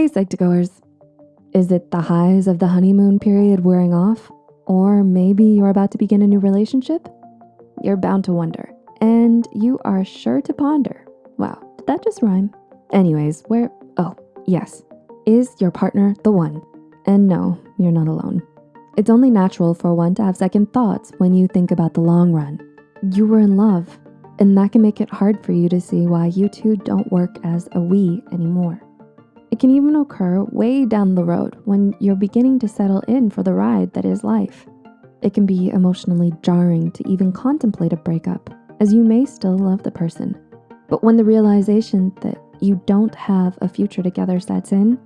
Hey Psych2Goers. Is it the highs of the honeymoon period wearing off? Or maybe you're about to begin a new relationship? You're bound to wonder, and you are sure to ponder. Wow, did that just rhyme? Anyways, where, oh, yes. Is your partner the one? And no, you're not alone. It's only natural for one to have second thoughts when you think about the long run. You were in love, and that can make it hard for you to see why you two don't work as a we anymore. It can even occur way down the road when you're beginning to settle in for the ride that is life. It can be emotionally jarring to even contemplate a breakup as you may still love the person. But when the realization that you don't have a future together sets in,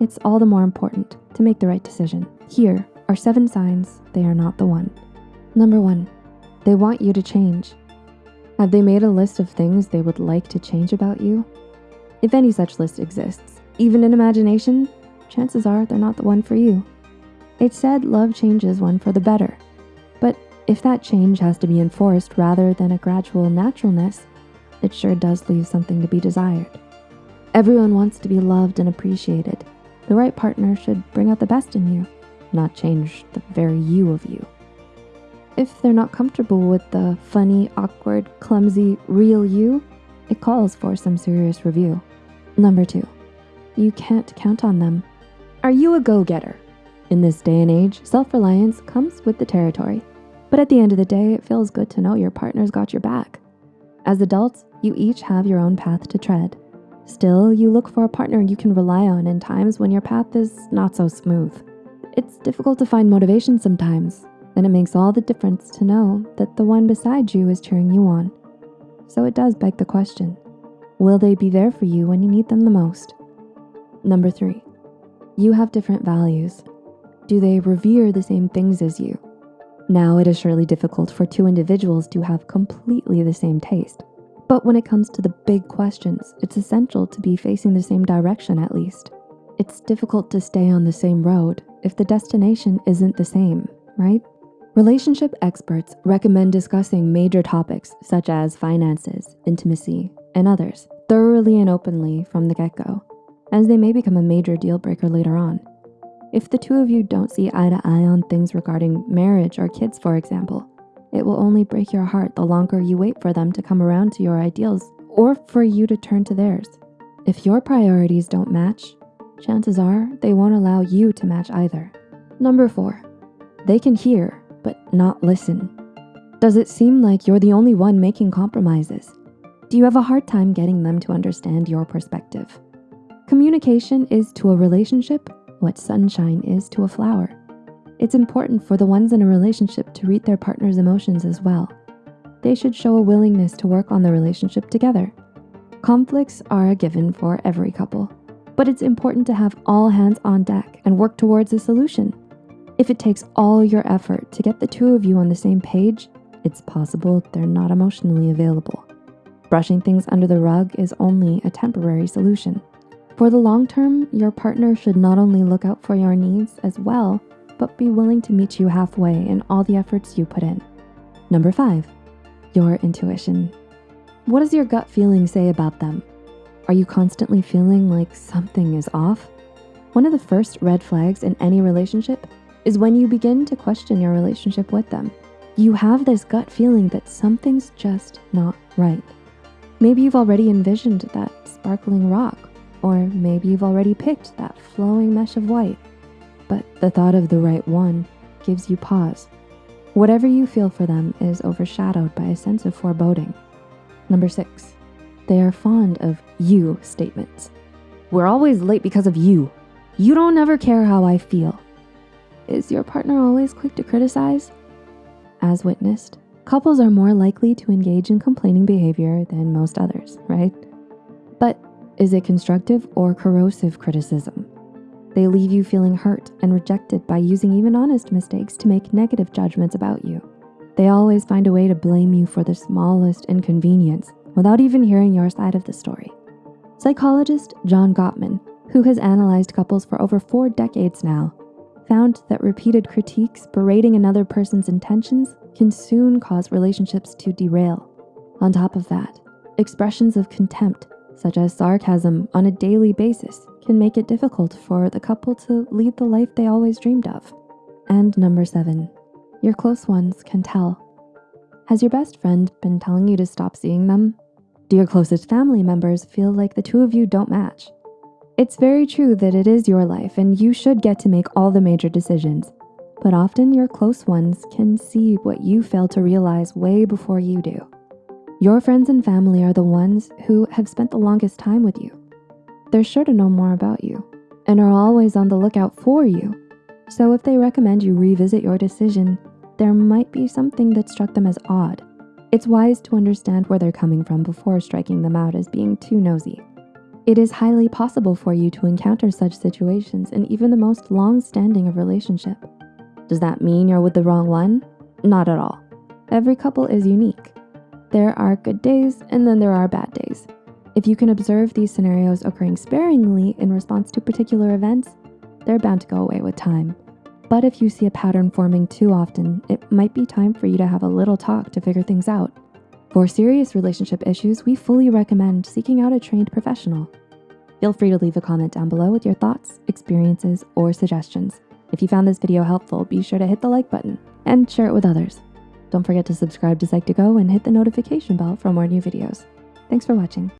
it's all the more important to make the right decision. Here are seven signs they are not the one. Number one, they want you to change. Have they made a list of things they would like to change about you? If any such list exists, even in imagination, chances are they're not the one for you. It's said love changes one for the better. But if that change has to be enforced rather than a gradual naturalness, it sure does leave something to be desired. Everyone wants to be loved and appreciated. The right partner should bring out the best in you, not change the very you of you. If they're not comfortable with the funny, awkward, clumsy, real you, it calls for some serious review. Number two, you can't count on them. Are you a go-getter? In this day and age, self-reliance comes with the territory. But at the end of the day, it feels good to know your partner's got your back. As adults, you each have your own path to tread. Still, you look for a partner you can rely on in times when your path is not so smooth. It's difficult to find motivation sometimes, and it makes all the difference to know that the one beside you is cheering you on. So it does beg the question, will they be there for you when you need them the most? Number three, you have different values. Do they revere the same things as you? Now, it is surely difficult for two individuals to have completely the same taste. But when it comes to the big questions, it's essential to be facing the same direction at least. It's difficult to stay on the same road if the destination isn't the same, right? Relationship experts recommend discussing major topics such as finances, intimacy, and others thoroughly and openly from the get-go, as they may become a major deal breaker later on. If the two of you don't see eye to eye on things regarding marriage or kids, for example, it will only break your heart the longer you wait for them to come around to your ideals or for you to turn to theirs. If your priorities don't match, chances are they won't allow you to match either. Number four, they can hear, but not listen. Does it seem like you're the only one making compromises? Do you have a hard time getting them to understand your perspective? Communication is to a relationship what sunshine is to a flower. It's important for the ones in a relationship to read their partner's emotions as well. They should show a willingness to work on the relationship together. Conflicts are a given for every couple, but it's important to have all hands on deck and work towards a solution. If it takes all your effort to get the two of you on the same page, it's possible they're not emotionally available. Brushing things under the rug is only a temporary solution. For the long term, your partner should not only look out for your needs as well, but be willing to meet you halfway in all the efforts you put in. Number five, your intuition. What does your gut feeling say about them? Are you constantly feeling like something is off? One of the first red flags in any relationship is when you begin to question your relationship with them. You have this gut feeling that something's just not right. Maybe you've already envisioned that sparkling rock or maybe you've already picked that flowing mesh of white, but the thought of the right one gives you pause. Whatever you feel for them is overshadowed by a sense of foreboding. Number six, they are fond of you statements. We're always late because of you. You don't ever care how I feel. Is your partner always quick to criticize? As witnessed, couples are more likely to engage in complaining behavior than most others, right? But is it constructive or corrosive criticism? They leave you feeling hurt and rejected by using even honest mistakes to make negative judgments about you. They always find a way to blame you for the smallest inconvenience without even hearing your side of the story. Psychologist John Gottman, who has analyzed couples for over four decades now, found that repeated critiques berating another person's intentions can soon cause relationships to derail. On top of that, expressions of contempt such as sarcasm on a daily basis, can make it difficult for the couple to lead the life they always dreamed of. And number seven, your close ones can tell. Has your best friend been telling you to stop seeing them? Do your closest family members feel like the two of you don't match? It's very true that it is your life and you should get to make all the major decisions, but often your close ones can see what you fail to realize way before you do. Your friends and family are the ones who have spent the longest time with you. They're sure to know more about you and are always on the lookout for you. So if they recommend you revisit your decision, there might be something that struck them as odd. It's wise to understand where they're coming from before striking them out as being too nosy. It is highly possible for you to encounter such situations in even the most long-standing of relationship. Does that mean you're with the wrong one? Not at all. Every couple is unique. There are good days and then there are bad days. If you can observe these scenarios occurring sparingly in response to particular events, they're bound to go away with time. But if you see a pattern forming too often, it might be time for you to have a little talk to figure things out. For serious relationship issues, we fully recommend seeking out a trained professional. Feel free to leave a comment down below with your thoughts, experiences, or suggestions. If you found this video helpful, be sure to hit the like button and share it with others. Don't forget to subscribe to Psych2Go and hit the notification bell for more new videos. Thanks for watching.